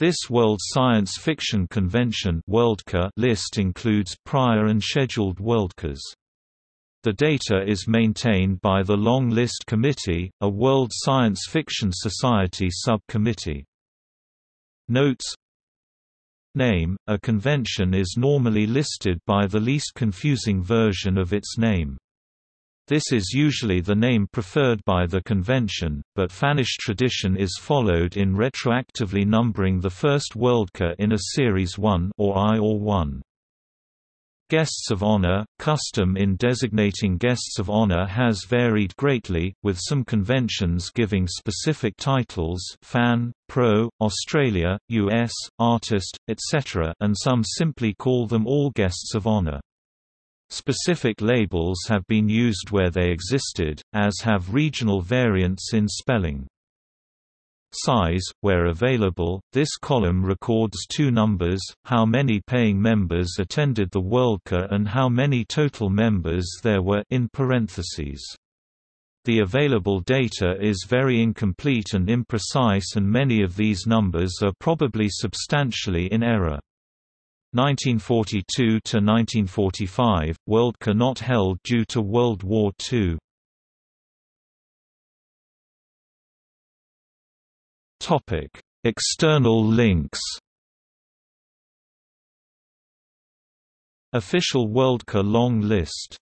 This World Science Fiction Convention list includes prior and scheduled Worldcons. The data is maintained by the Long List Committee, a World Science Fiction Society subcommittee. Notes Name – A convention is normally listed by the least confusing version of its name. This is usually the name preferred by the convention, but Fannish tradition is followed in retroactively numbering the first Worldcon in a Series 1 or I or 1. Guests of honor – Custom in designating guests of honor has varied greatly, with some conventions giving specific titles fan, pro, Australia, US, artist, etc. and some simply call them all guests of honor. Specific labels have been used where they existed, as have regional variants in spelling. Size, where available, this column records two numbers, how many paying members attended the Worldcon and how many total members there were in parentheses. The available data is very incomplete and imprecise and many of these numbers are probably substantially in error. 1942–1945, Worldcon not held due to World War II Topic: External links. Official Worldcon long list